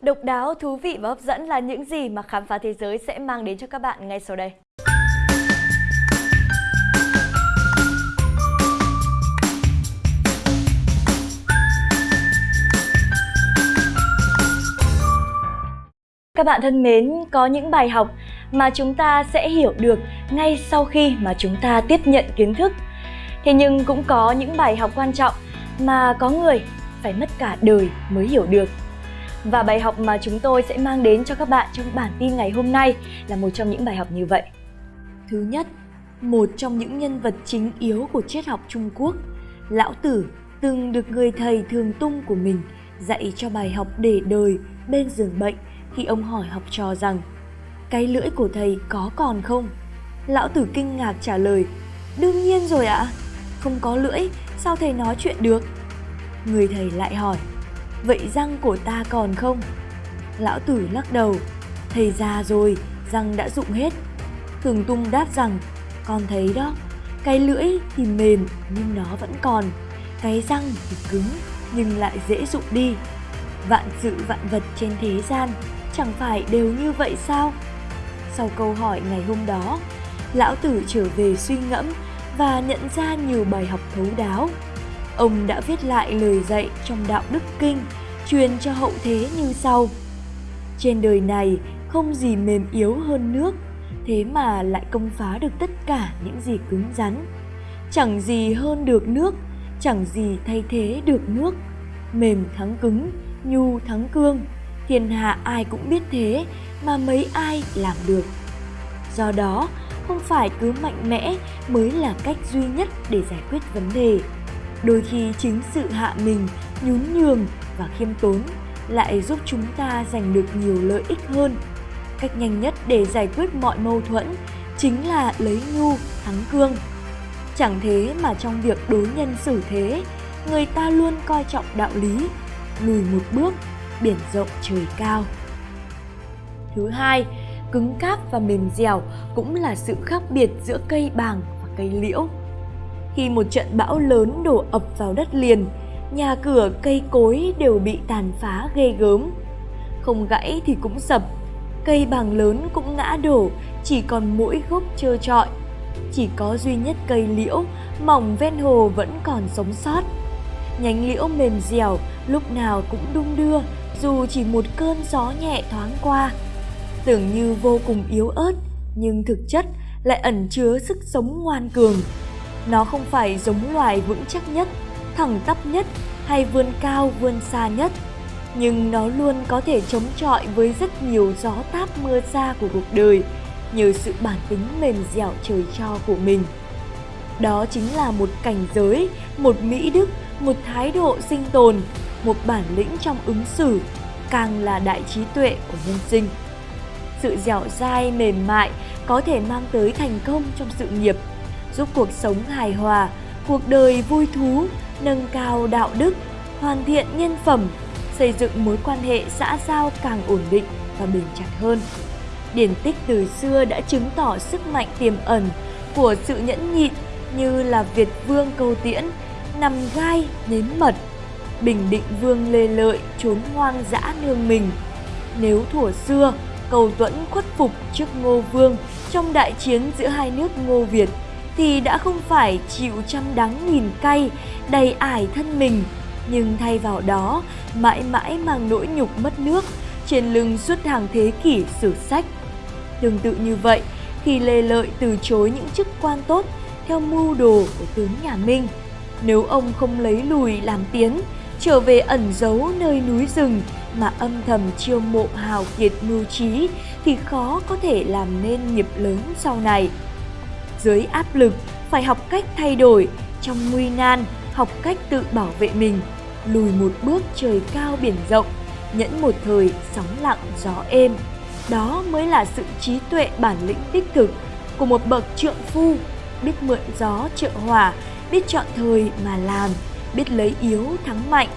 Độc đáo, thú vị và hấp dẫn là những gì mà khám phá thế giới sẽ mang đến cho các bạn ngay sau đây. Các bạn thân mến, có những bài học mà chúng ta sẽ hiểu được ngay sau khi mà chúng ta tiếp nhận kiến thức. Thế nhưng cũng có những bài học quan trọng mà có người phải mất cả đời mới hiểu được. Và bài học mà chúng tôi sẽ mang đến cho các bạn trong bản tin ngày hôm nay là một trong những bài học như vậy. Thứ nhất, một trong những nhân vật chính yếu của triết học Trung Quốc, Lão Tử từng được người thầy thường tung của mình dạy cho bài học để đời bên giường bệnh khi ông hỏi học trò rằng cái lưỡi của thầy có còn không? Lão Tử kinh ngạc trả lời, đương nhiên rồi ạ, không có lưỡi sao thầy nói chuyện được? Người thầy lại hỏi, vậy răng của ta còn không? Lão Tử lắc đầu, thầy già rồi, răng đã rụng hết. Thường Tung đáp rằng, con thấy đó, cái lưỡi thì mềm nhưng nó vẫn còn, cái răng thì cứng nhưng lại dễ rụng đi. Vạn sự vạn vật trên thế gian chẳng phải đều như vậy sao? Sau câu hỏi ngày hôm đó, Lão Tử trở về suy ngẫm và nhận ra nhiều bài học thấu đáo. Ông đã viết lại lời dạy trong Đạo Đức Kinh, truyền cho hậu thế như sau. Trên đời này không gì mềm yếu hơn nước, thế mà lại công phá được tất cả những gì cứng rắn. Chẳng gì hơn được nước, chẳng gì thay thế được nước. Mềm thắng cứng, nhu thắng cương, thiên hạ ai cũng biết thế mà mấy ai làm được. Do đó, không phải cứ mạnh mẽ mới là cách duy nhất để giải quyết vấn đề. Đôi khi chính sự hạ mình, nhún nhường và khiêm tốn lại giúp chúng ta giành được nhiều lợi ích hơn. Cách nhanh nhất để giải quyết mọi mâu thuẫn chính là lấy nhu thắng cương. Chẳng thế mà trong việc đối nhân xử thế, người ta luôn coi trọng đạo lý, lùi một bước, biển rộng trời cao. Thứ hai, cứng cáp và mềm dẻo cũng là sự khác biệt giữa cây bàng và cây liễu. Khi một trận bão lớn đổ ập vào đất liền, nhà cửa cây cối đều bị tàn phá ghê gớm. Không gãy thì cũng sập, cây bàng lớn cũng ngã đổ, chỉ còn mỗi gốc trơ trọi. Chỉ có duy nhất cây liễu mỏng ven hồ vẫn còn sống sót. Nhánh liễu mềm dẻo lúc nào cũng đung đưa dù chỉ một cơn gió nhẹ thoáng qua tưởng như vô cùng yếu ớt nhưng thực chất lại ẩn chứa sức sống ngoan cường. Nó không phải giống loài vững chắc nhất, thẳng tắp nhất hay vươn cao vươn xa nhất, nhưng nó luôn có thể chống chọi với rất nhiều gió táp mưa xa của cuộc đời nhờ sự bản tính mềm dẻo trời cho của mình. Đó chính là một cảnh giới, một mỹ đức, một thái độ sinh tồn, một bản lĩnh trong ứng xử, càng là đại trí tuệ của nhân sinh sự dẻo dai mềm mại có thể mang tới thành công trong sự nghiệp, giúp cuộc sống hài hòa, cuộc đời vui thú, nâng cao đạo đức, hoàn thiện nhân phẩm, xây dựng mối quan hệ xã giao càng ổn định và bền chặt hơn. Điển tích từ xưa đã chứng tỏ sức mạnh tiềm ẩn của sự nhẫn nhịn như là Việt Vương Câu Tiễn, nằm gai nếm mật, Bình Định Vương Lê Lợi trốn hoang dã nương mình. Nếu thủa xưa Cầu Tuẫn khuất phục trước Ngô Vương trong đại chiến giữa hai nước Ngô Việt thì đã không phải chịu trăm đắng nghìn cay, đầy ải thân mình, nhưng thay vào đó mãi mãi mang nỗi nhục mất nước trên lưng suốt hàng thế kỷ sử sách. Tương tự như vậy, khi Lê Lợi từ chối những chức quan tốt theo mưu đồ của tướng nhà Minh, nếu ông không lấy lùi làm tiến, trở về ẩn giấu nơi núi rừng mà âm thầm chiêu mộ hào kiệt mưu trí thì khó có thể làm nên nghiệp lớn sau này. Dưới áp lực, phải học cách thay đổi, trong nguy nan, học cách tự bảo vệ mình, lùi một bước trời cao biển rộng, nhẫn một thời sóng lặng gió êm. Đó mới là sự trí tuệ bản lĩnh đích thực của một bậc trượng phu, biết mượn gió trợ hỏa, biết chọn thời mà làm, biết lấy yếu thắng mạnh,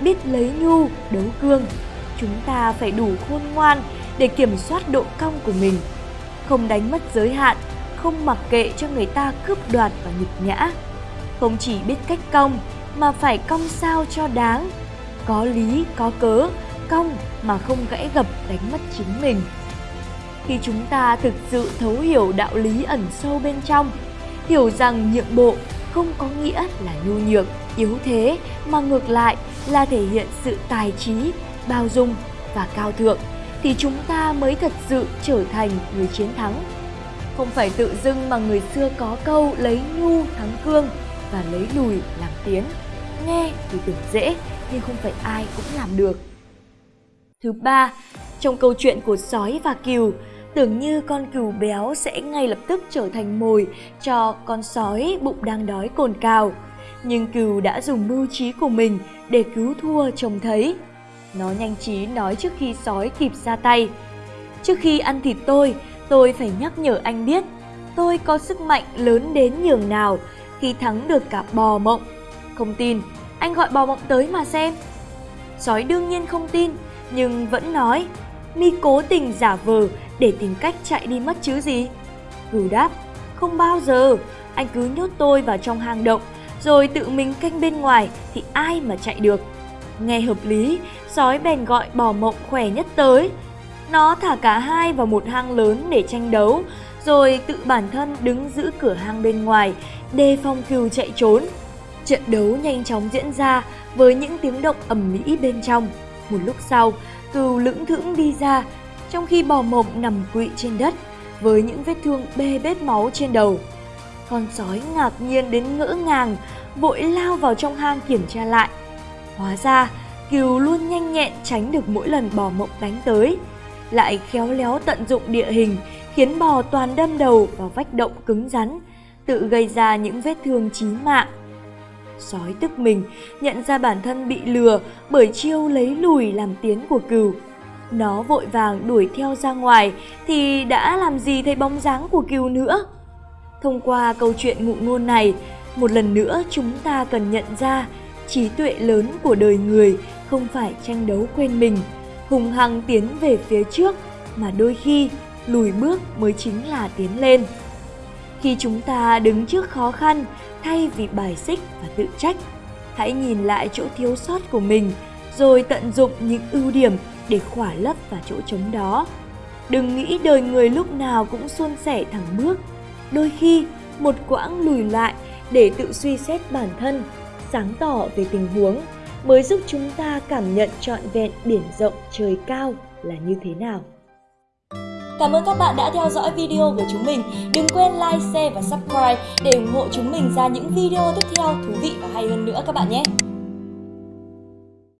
biết lấy nhu đấu cương. Chúng ta phải đủ khôn ngoan để kiểm soát độ cong của mình, không đánh mất giới hạn, không mặc kệ cho người ta cướp đoạt và nhục nhã. Không chỉ biết cách cong mà phải cong sao cho đáng, có lý có cớ, cong mà không gãy gập đánh mất chính mình. Khi chúng ta thực sự thấu hiểu đạo lý ẩn sâu bên trong, hiểu rằng nhượng bộ không có nghĩa là nhu nhược, yếu thế mà ngược lại là thể hiện sự tài trí, bao dung và cao thượng thì chúng ta mới thật sự trở thành người chiến thắng. Không phải tự dưng mà người xưa có câu lấy nhu thắng cương và lấy lùi làm tiến. Nghe thì tưởng dễ nhưng không phải ai cũng làm được. Thứ ba, trong câu chuyện của sói và cừu, tưởng như con cừu béo sẽ ngay lập tức trở thành mồi cho con sói bụng đang đói cồn cào. Nhưng cừu đã dùng mưu trí của mình để cứu thua trông thấy. Nó nhanh trí nói trước khi sói kịp ra tay. Trước khi ăn thịt tôi, tôi phải nhắc nhở anh biết tôi có sức mạnh lớn đến nhường nào khi thắng được cả bò mộng. Không tin, anh gọi bò mộng tới mà xem. Sói đương nhiên không tin, nhưng vẫn nói, mi cố tình giả vờ để tìm cách chạy đi mất chứ gì. Gửi đáp, không bao giờ, anh cứ nhốt tôi vào trong hang động, rồi tự mình canh bên ngoài thì ai mà chạy được. Nghe hợp lý, sói bèn gọi bò mộng khỏe nhất tới. Nó thả cả hai vào một hang lớn để tranh đấu, rồi tự bản thân đứng giữ cửa hang bên ngoài, đề phòng cừu chạy trốn. Trận đấu nhanh chóng diễn ra với những tiếng động ầm mỹ bên trong. Một lúc sau, cừu lững thững đi ra, trong khi bò mộng nằm quỵ trên đất với những vết thương bê bết máu trên đầu. Con sói ngạc nhiên đến ngỡ ngàng, vội lao vào trong hang kiểm tra lại. Hóa ra, cừu luôn nhanh nhẹn tránh được mỗi lần bò mộng đánh tới, lại khéo léo tận dụng địa hình khiến bò toàn đâm đầu vào vách động cứng rắn, tự gây ra những vết thương chí mạng. Sói tức mình, nhận ra bản thân bị lừa bởi chiêu lấy lùi làm tiến của cừu. Nó vội vàng đuổi theo ra ngoài thì đã làm gì thấy bóng dáng của cừu nữa. Thông qua câu chuyện ngụ ngôn này, một lần nữa chúng ta cần nhận ra trí tuệ lớn của đời người không phải tranh đấu quên mình, hùng hăng tiến về phía trước mà đôi khi lùi bước mới chính là tiến lên. Khi chúng ta đứng trước khó khăn thay vì bài xích và tự trách, hãy nhìn lại chỗ thiếu sót của mình rồi tận dụng những ưu điểm để khỏa lấp vào chỗ trống đó. Đừng nghĩ đời người lúc nào cũng suôn sẻ thẳng bước. Đôi khi, một quãng lùi lại để tự suy xét bản thân, sáng tỏ về tình huống mới giúp chúng ta cảm nhận trọn vẹn biển rộng trời cao là như thế nào. Cảm ơn các bạn đã theo dõi video của chúng mình. Đừng quên like, share và subscribe để ủng hộ chúng mình ra những video tiếp theo thú vị và hay hơn nữa các bạn nhé.